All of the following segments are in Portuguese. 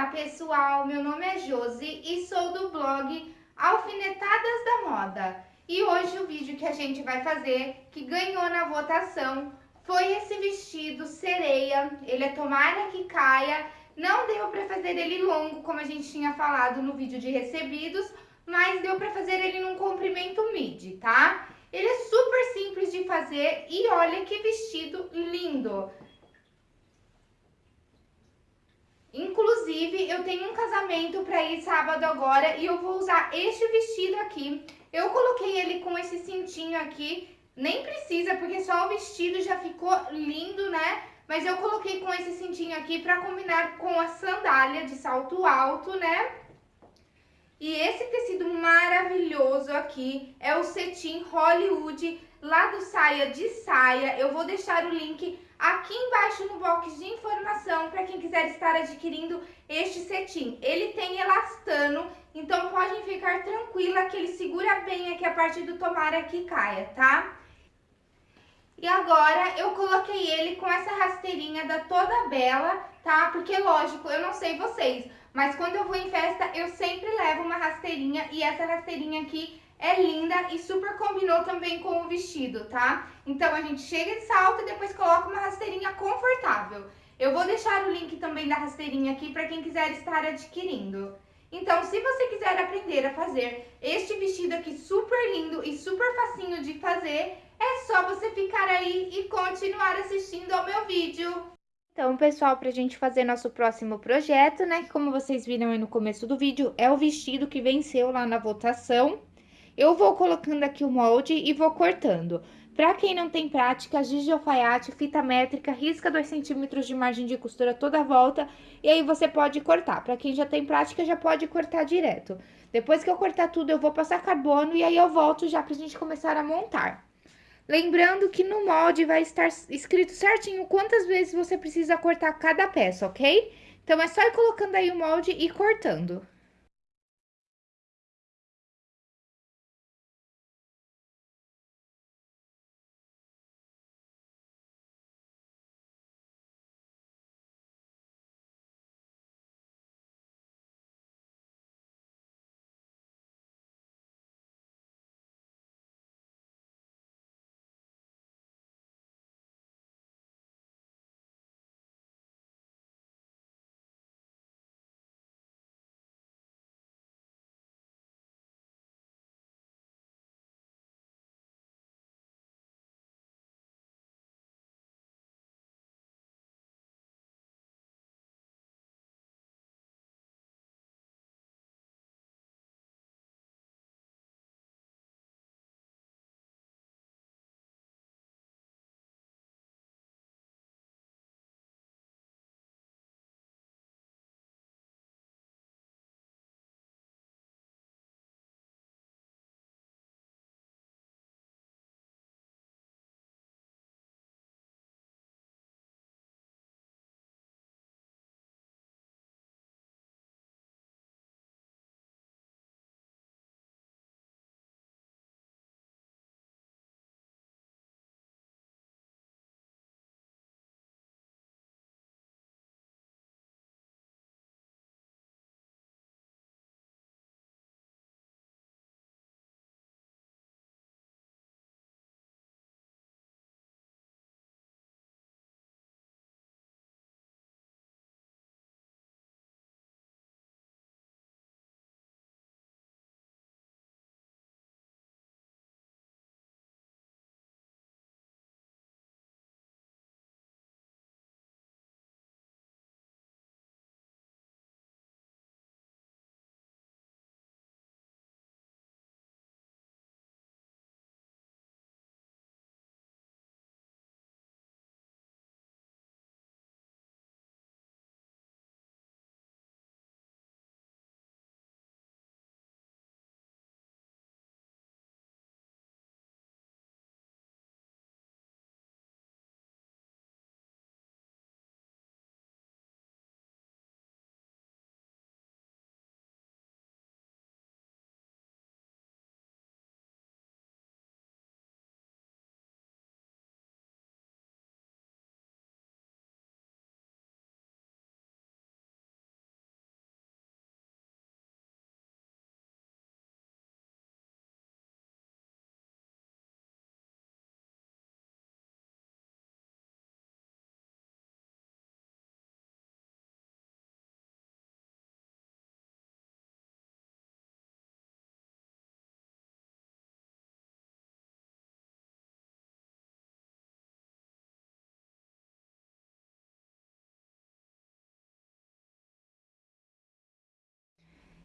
Olá pessoal, meu nome é Josi e sou do blog Alfinetadas da Moda. E hoje o vídeo que a gente vai fazer, que ganhou na votação, foi esse vestido sereia. Ele é tomara que caia, não deu para fazer ele longo, como a gente tinha falado no vídeo de recebidos, mas deu para fazer ele num comprimento midi, tá? Ele é super simples de fazer e olha que vestido lindo! Inclusive, eu tenho um casamento para ir sábado agora e eu vou usar este vestido aqui. Eu coloquei ele com esse cintinho aqui, nem precisa porque só o vestido já ficou lindo, né? Mas eu coloquei com esse cintinho aqui para combinar com a sandália de salto alto, né? E esse tecido maravilhoso aqui é o cetim Hollywood, lá do Saia de Saia. Eu vou deixar o link aqui embaixo no box de informação para quem quiser estar adquirindo este cetim. Ele tem elastano, então podem ficar tranquila que ele segura bem aqui a parte do tomara que caia, tá? E agora eu coloquei ele com essa rasteirinha da Toda Bela, tá? Porque lógico, eu não sei vocês, mas quando eu vou em festa eu sempre levo uma rasteirinha e essa rasteirinha aqui é linda e super combinou também com o vestido, tá? Então, a gente chega de salto e depois coloca uma rasteirinha confortável. Eu vou deixar o link também da rasteirinha aqui para quem quiser estar adquirindo. Então, se você quiser aprender a fazer este vestido aqui super lindo e super facinho de fazer, é só você ficar aí e continuar assistindo ao meu vídeo. Então, pessoal, pra gente fazer nosso próximo projeto, né, que como vocês viram aí no começo do vídeo, é o vestido que venceu lá na votação. Eu vou colocando aqui o molde e vou cortando. Para quem não tem prática, giz de alfaiate, fita métrica, risca 2 centímetros de margem de costura toda a volta e aí você pode cortar. Para quem já tem prática, já pode cortar direto. Depois que eu cortar tudo, eu vou passar carbono e aí eu volto já pra gente começar a montar. Lembrando que no molde vai estar escrito certinho quantas vezes você precisa cortar cada peça, ok? Então, é só ir colocando aí o molde e cortando.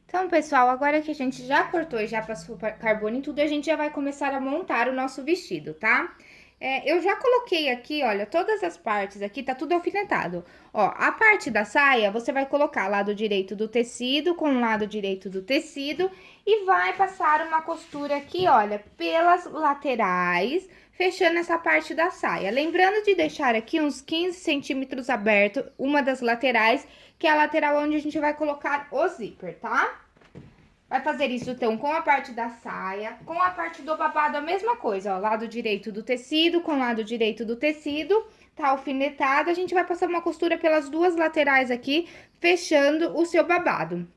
Então, pessoal, agora que a gente já cortou e já passou carbono e tudo, a gente já vai começar a montar o nosso vestido, tá? É, eu já coloquei aqui, olha, todas as partes aqui, tá tudo alfinetado. Ó, a parte da saia, você vai colocar lado direito do tecido com lado direito do tecido e vai passar uma costura aqui, olha, pelas laterais, fechando essa parte da saia. Lembrando de deixar aqui uns 15 centímetros aberto, uma das laterais, que é a lateral onde a gente vai colocar o zíper, tá? Vai fazer isso, então, com a parte da saia, com a parte do babado, a mesma coisa, ó, lado direito do tecido com lado direito do tecido, tá alfinetado, a gente vai passar uma costura pelas duas laterais aqui, fechando o seu babado.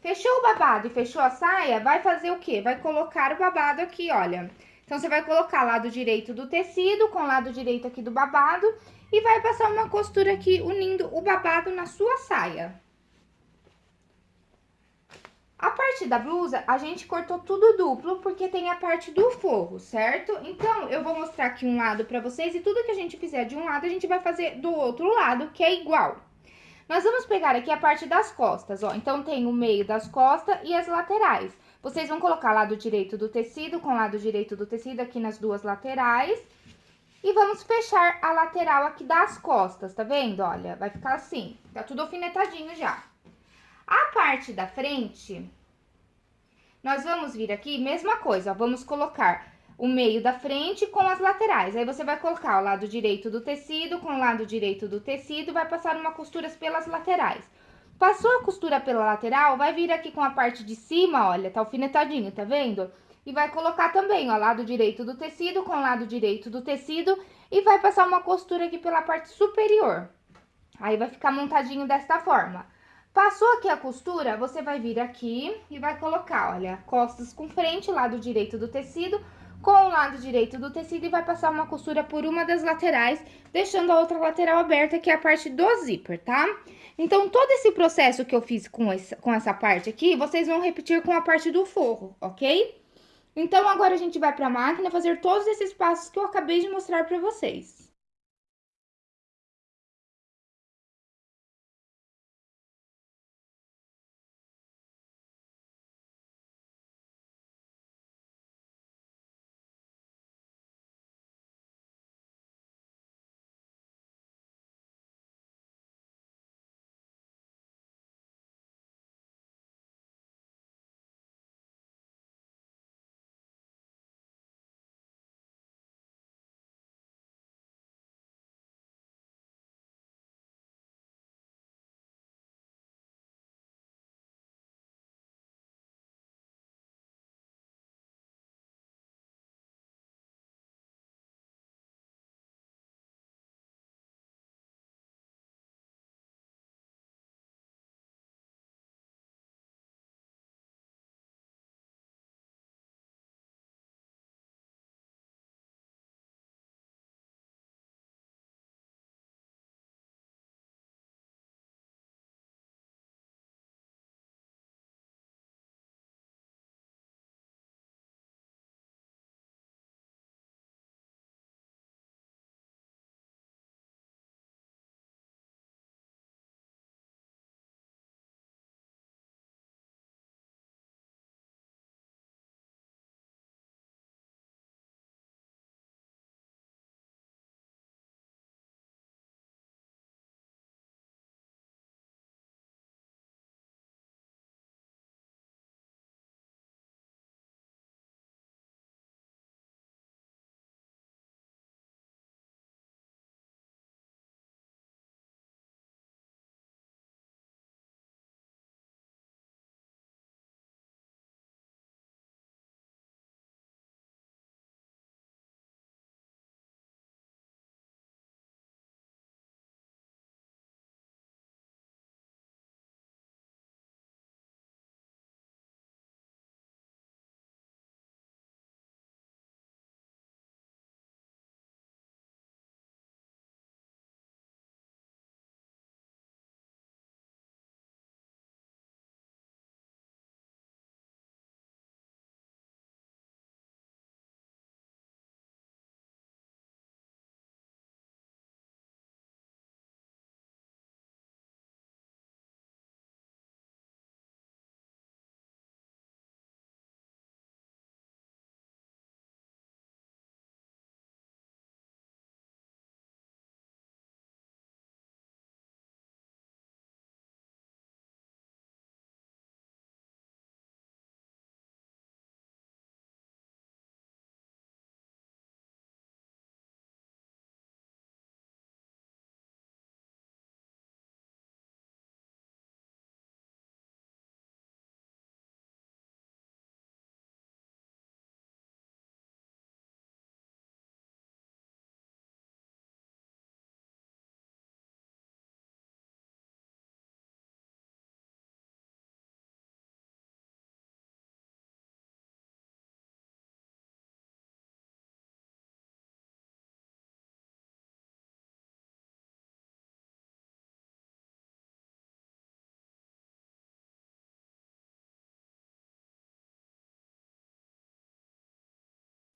Fechou o babado e fechou a saia, vai fazer o quê? Vai colocar o babado aqui, olha. Então, você vai colocar lado direito do tecido com lado direito aqui do babado e vai passar uma costura aqui unindo o babado na sua saia. A parte da blusa, a gente cortou tudo duplo, porque tem a parte do forro, certo? Então, eu vou mostrar aqui um lado pra vocês, e tudo que a gente fizer de um lado, a gente vai fazer do outro lado, que é igual. Nós vamos pegar aqui a parte das costas, ó. Então, tem o meio das costas e as laterais. Vocês vão colocar lado direito do tecido com lado direito do tecido aqui nas duas laterais. E vamos fechar a lateral aqui das costas, tá vendo? Olha, vai ficar assim, tá tudo alfinetadinho já. A parte da frente, nós vamos vir aqui, mesma coisa, ó, vamos colocar o meio da frente com as laterais. Aí, você vai colocar o lado direito do tecido com o lado direito do tecido, vai passar uma costura pelas laterais. Passou a costura pela lateral, vai vir aqui com a parte de cima, olha, tá alfinetadinho, tá vendo? E vai colocar também, ó, lado direito do tecido com lado direito do tecido e vai passar uma costura aqui pela parte superior. Aí, vai ficar montadinho desta forma. Passou aqui a costura, você vai vir aqui e vai colocar, olha, costas com frente, lado direito do tecido, com o lado direito do tecido e vai passar uma costura por uma das laterais, deixando a outra lateral aberta, que é a parte do zíper, tá? Então, todo esse processo que eu fiz com essa, com essa parte aqui, vocês vão repetir com a parte do forro, ok? Então, agora a gente vai pra máquina fazer todos esses passos que eu acabei de mostrar pra vocês.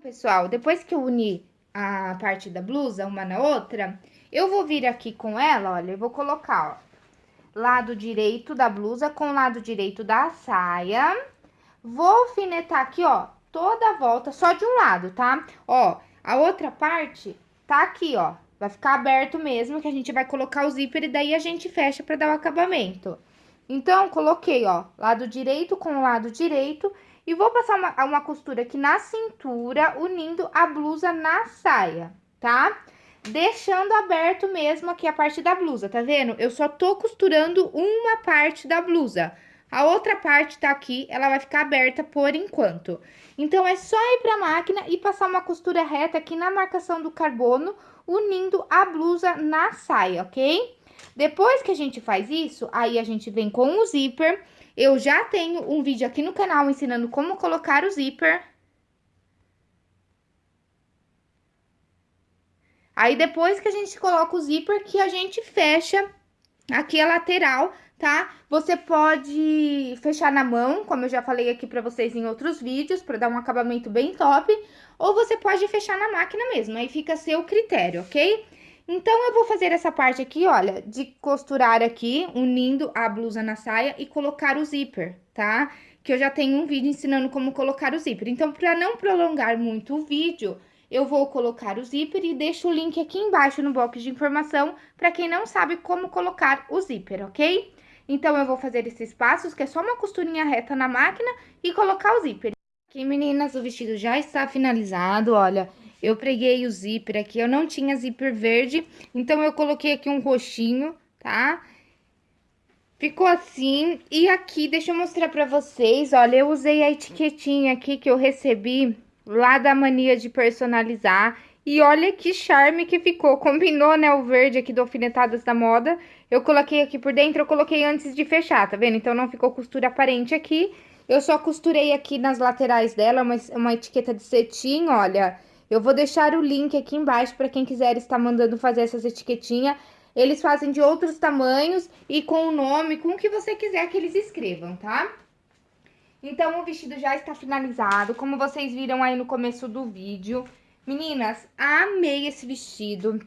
Pessoal, depois que eu uni a parte da blusa uma na outra, eu vou vir aqui com ela, olha, eu vou colocar, ó, lado direito da blusa com lado direito da saia. Vou alfinetar aqui, ó, toda a volta, só de um lado, tá? Ó, a outra parte tá aqui, ó, vai ficar aberto mesmo, que a gente vai colocar o zíper e daí a gente fecha pra dar o acabamento. Então, coloquei, ó, lado direito com lado direito e vou passar uma, uma costura aqui na cintura, unindo a blusa na saia, tá? Deixando aberto mesmo aqui a parte da blusa, tá vendo? Eu só tô costurando uma parte da blusa. A outra parte tá aqui, ela vai ficar aberta por enquanto. Então, é só ir pra máquina e passar uma costura reta aqui na marcação do carbono, unindo a blusa na saia, ok? Depois que a gente faz isso, aí a gente vem com o zíper eu já tenho um vídeo aqui no canal ensinando como colocar o zíper. Aí, depois que a gente coloca o zíper, que a gente fecha aqui a lateral, tá? Você pode fechar na mão, como eu já falei aqui pra vocês em outros vídeos, pra dar um acabamento bem top. Ou você pode fechar na máquina mesmo, aí fica a seu critério, ok? Então, eu vou fazer essa parte aqui, olha, de costurar aqui, unindo a blusa na saia e colocar o zíper, tá? Que eu já tenho um vídeo ensinando como colocar o zíper. Então, para não prolongar muito o vídeo, eu vou colocar o zíper e deixo o link aqui embaixo no box de informação para quem não sabe como colocar o zíper, ok? Então, eu vou fazer esses passos, que é só uma costurinha reta na máquina e colocar o zíper. Aqui, meninas, o vestido já está finalizado, olha... Eu preguei o zíper aqui, eu não tinha zíper verde, então eu coloquei aqui um roxinho, tá? Ficou assim, e aqui, deixa eu mostrar pra vocês, olha, eu usei a etiquetinha aqui que eu recebi lá da mania de personalizar, e olha que charme que ficou, combinou, né, o verde aqui do Alfinetadas da Moda. Eu coloquei aqui por dentro, eu coloquei antes de fechar, tá vendo? Então, não ficou costura aparente aqui. Eu só costurei aqui nas laterais dela, uma, uma etiqueta de cetim, olha... Eu vou deixar o link aqui embaixo para quem quiser estar mandando fazer essas etiquetinhas. Eles fazem de outros tamanhos e com o nome, com o que você quiser que eles escrevam, tá? Então, o vestido já está finalizado, como vocês viram aí no começo do vídeo. Meninas, amei esse vestido.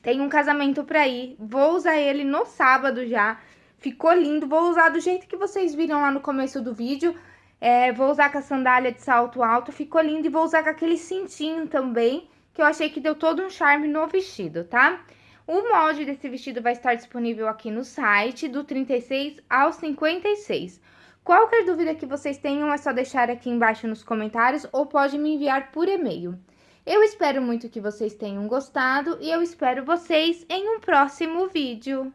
Tem um casamento pra ir, vou usar ele no sábado já. Ficou lindo, vou usar do jeito que vocês viram lá no começo do vídeo. É, vou usar com a sandália de salto alto, ficou lindo. E vou usar com aquele cintinho também, que eu achei que deu todo um charme no vestido, tá? O molde desse vestido vai estar disponível aqui no site, do 36 ao 56. Qualquer dúvida que vocês tenham, é só deixar aqui embaixo nos comentários ou pode me enviar por e-mail. Eu espero muito que vocês tenham gostado e eu espero vocês em um próximo vídeo.